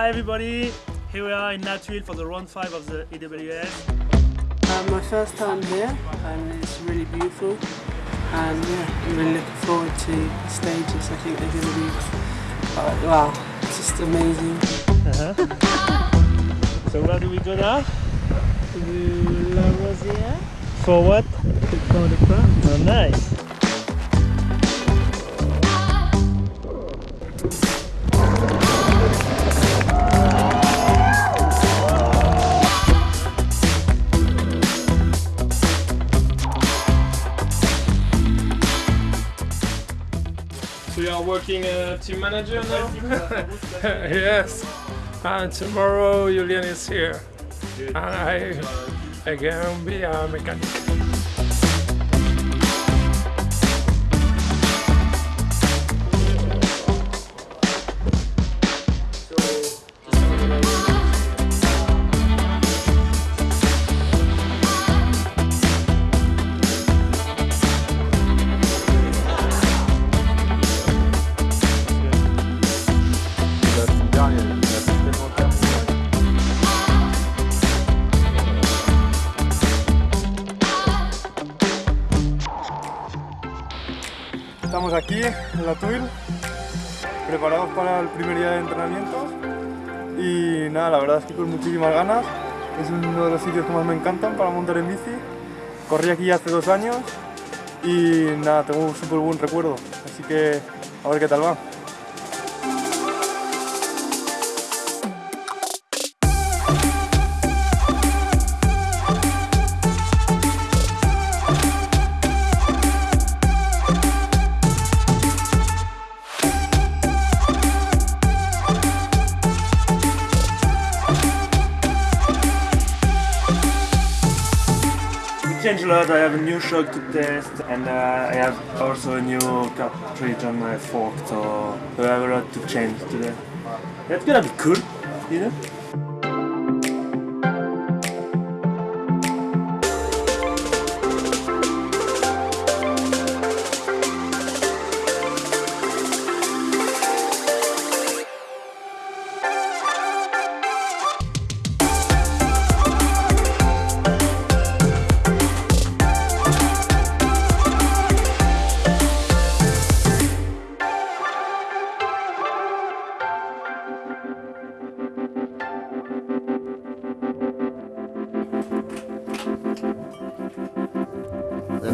Hi everybody, here we are in La Thuile for the round 5 of the EWS. Uh, my first time here and it's really beautiful and yeah, I'm really looking forward to the stages. I think they're going to be, uh, wow, just amazing. So where do we go now? To La Rosière. For what? For the crown. Oh nice. You are working uh, team manager now? yes. And tomorrow Julian is here. And I again be a mechanic. Estamos aquí en la TUIL, preparados para el primer día de entrenamiento y nada, la verdad es que con muchísimas ganas. Es uno de los sitios que más me encantan para montar en bici. Corrí aquí hace dos años y nada, tengo un súper buen recuerdo, así que a ver qué tal va. A lot, I have a new shock to test and uh, I have also a new cartridge on my fork so I have a lot to change today. That's gonna be cool, you know?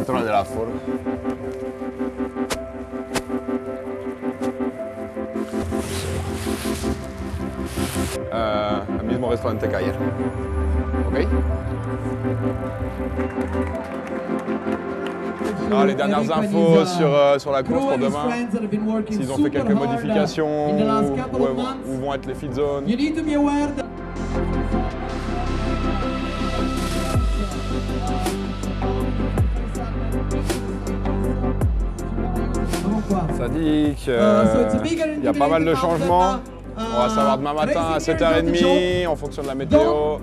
Dentro de la Ford. Euh, el mismo restaurante que ayer. ¿Ok? Ah, les dernières infos sur, euh, sur la course pour demain, s'ils ont fait quelques modifications, où, où- où vont être les feed zones. It's a bigger y a pas mal de changements. uh, On va savoir demain matin à racing here is 7h30 en fonction de la météo.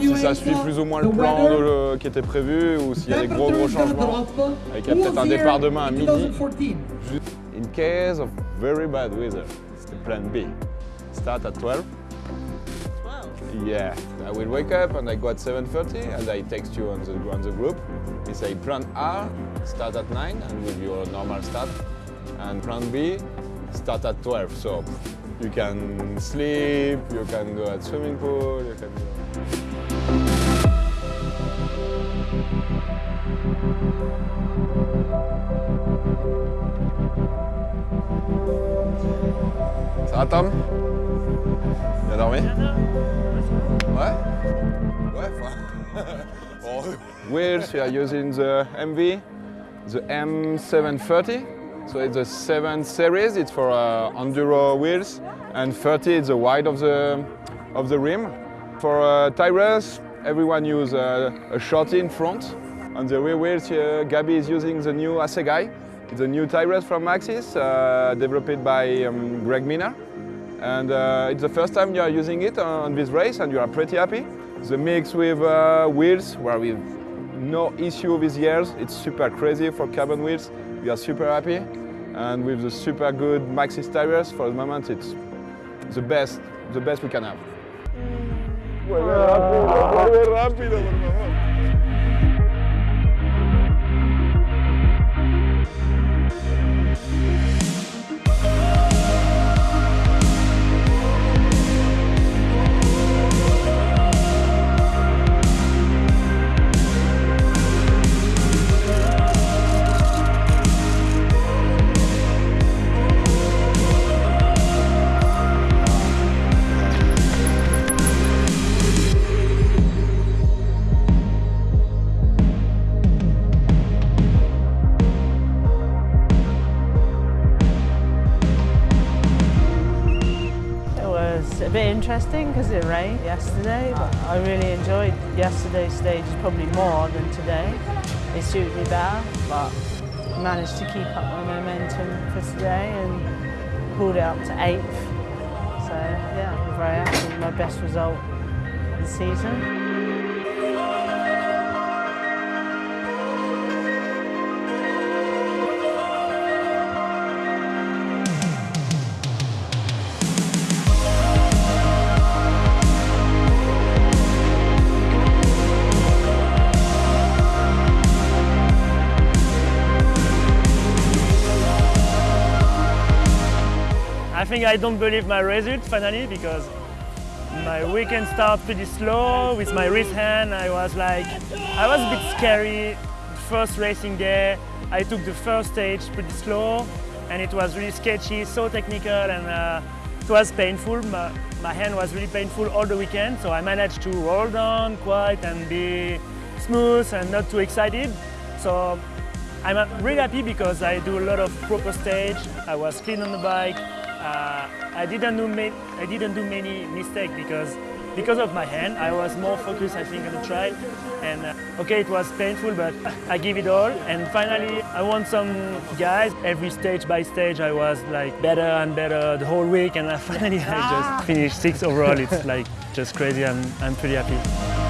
Si ça suit plus ou moins le the plan weather. de le- qui était prévu ou s'il y a des gros gros changements. drop. Avec il y a peut-être was un départ demain à in midi. 2014? In case of very bad weather, it's the plan B. Start at 12. Yeah, I will wake up and I go at 7.30 and I text you on the, on the group. We say plan A, start at 9 and with your normal start. And plan B, start at 12. So you can sleep, you can go at swimming pool, you can go. Ça va Tom Bien dormi Ouais Ouais, enfin... Wheels, we are using the MV, the M730. So it's a 7 series, it's for uh, enduro wheels. And 30 is the wide of the, of the rim. For uh, tires, everyone use uh, a shorty in front. On the rear wheels, uh, Gabi is using the new Assegai. It's a new tires from Maxxis, uh, developed by um, Greg Minnaar. And uh, it's the first time you are using it on this race and you are pretty happy. The mix with uh, wheels, where we've no issue with years. It's super crazy for carbon wheels. We are super happy. And with the super good Maxxis tires, for the moment, it's the best the best we can have. Interesting because it rained yesterday, but I really enjoyed yesterday's stage probably more than today. It suited me better, but managed to keep up my momentum for today and pulled it up to eighth. So yeah, I'm very happy my best result of the season. I think I don't believe my result finally because my weekend started pretty slow with my wrist hand. I was like, I was a bit scary. First racing day, I took the first stage pretty slow and it was really sketchy, so technical and uh, it was painful. My, my hand was really painful all the weekend, so I managed to roll down quite and be smooth and not too excited. So I'm uh, really happy because I do a lot of proper stage. I was clean on the bike. Uh, I didn't do I didn't do many mistakes because because of my hand. I was more focused, I think, on the trail. And uh, okay, it was painful, but I give it all. And finally, I won some guys. Every stage by stage, I was like better and better the whole week. And uh, finally, I just finished sixth overall. It's like just crazy. I'm I'm pretty happy.